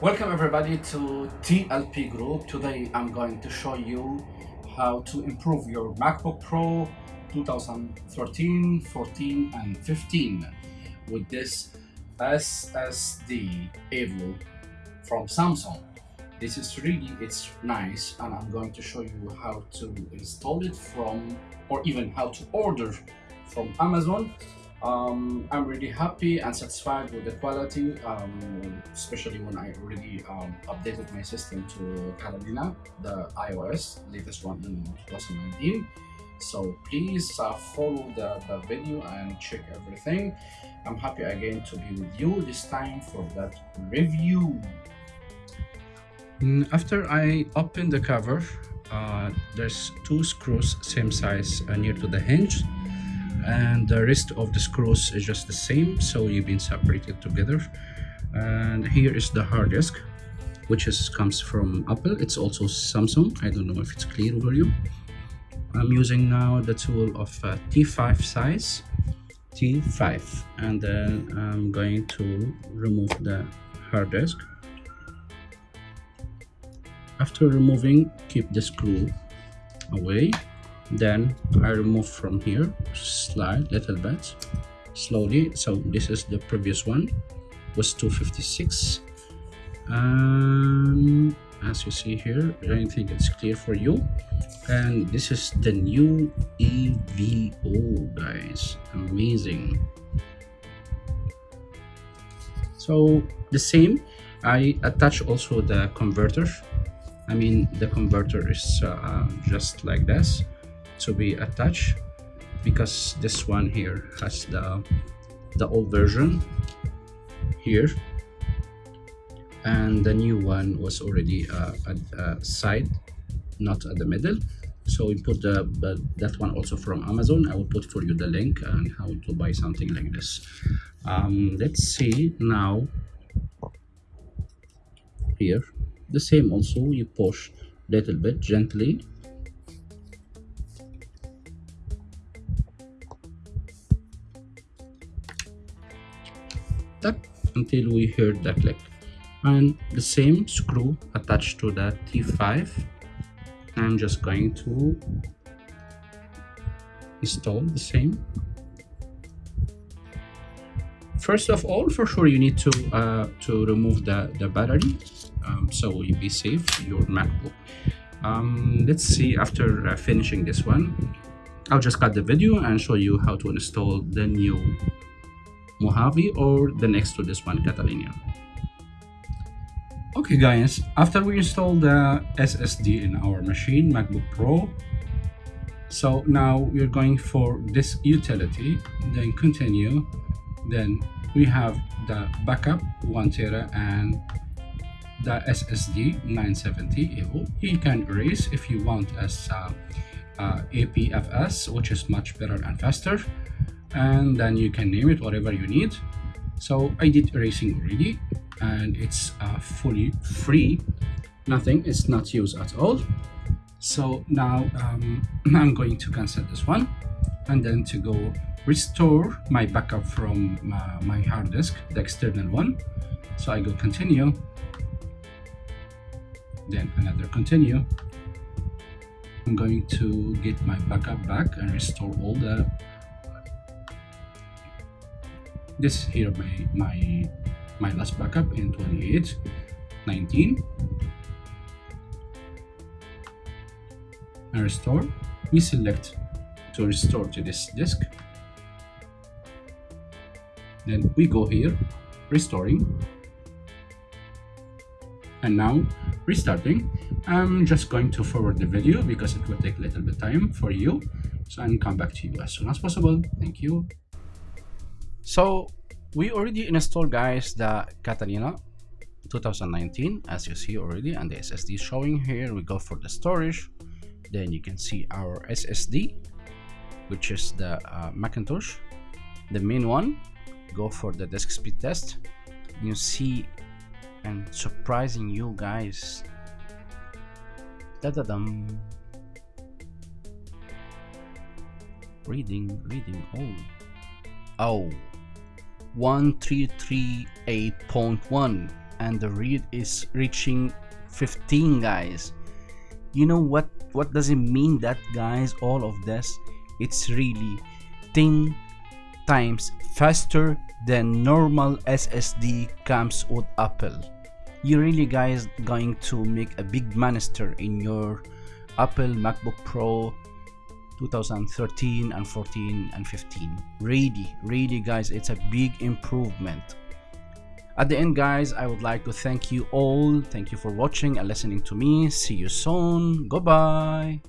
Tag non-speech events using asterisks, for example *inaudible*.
Welcome everybody to TLP Group. Today I'm going to show you how to improve your MacBook Pro 2013, 14 and 15 with this SSD Evo from Samsung. This is really, it's nice and I'm going to show you how to install it from or even how to order from Amazon um, I'm really happy and satisfied with the quality, um, especially when I already um, updated my system to Catalina, the iOS, latest one in 2019. So please uh, follow the, the video and check everything. I'm happy again to be with you this time for that review. Mm, after I open the cover, uh, there's two screws same size uh, near to the hinge and the rest of the screws is just the same so you've been separated together. And here is the hard disk which is comes from apple. It's also samsung. I don't know if it's clear for you. I'm using now the tool of uh, t5 size t5 and then i'm going to remove the hard disk. After removing keep the screw away then I remove from here slide little bit slowly. So this is the previous one was 256 and as you see here I think it's clear for you. And this is the new EVO guys. Amazing. So the same I attach also the converter. I mean the converter is uh, just like this to be attached because this one here has the the old version here. And the new one was already uh, at uh, side not at the middle. So we put the, the, that one also from amazon. I will put for you the link and how to buy something like this. Um, let's see now. Here. The same also. You push little bit gently until we hear the click and the same screw attached to the T5 I'm just going to install the same. First of all for sure you need to uh, to remove the the battery um, so you be safe your macbook. Um, let's see after uh, finishing this one i'll just cut the video and show you how to install the new Mojave or the next to this one Catalina. Okay guys, after we install the SSD in our machine, MacBook Pro, so now we're going for this utility, then continue, then we have the backup 1 tera and the SSD 970 EVO. You can erase if you want as uh, uh, APFS, which is much better and faster and then you can name it whatever you need. So i did erasing already and it's uh, fully free. Nothing it's not used at all. So now um, *clears throat* i'm going to cancel this one and then to go restore my backup from uh, my hard disk the external one. So i go continue. Then another continue. I'm going to get my backup back and restore all the this is here my my my last backup in 28 19 and restore. We select to restore to this disk. Then we go here restoring. And now restarting. I'm just going to forward the video because it will take a little bit time for you. So i'll come back to you as soon as possible. Thank you so we already installed guys the Catalina 2019 as you see already and the SSD showing here we go for the storage. Then you can see our SSD which is the uh, Macintosh. The main one go for the disk speed test. You see and surprising you guys. Da da dum reading reading. Oh oh. 1338.1 and the read is reaching 15 guys. You know what what does it mean that guys all of this? It's really 10 times faster than normal ssd comes with apple. You really guys going to make a big monster in your apple macbook pro 2013 and 14 and 15 really really guys it's a big improvement. At the end guys i would like to thank you all. Thank you for watching and listening to me. See you soon. Goodbye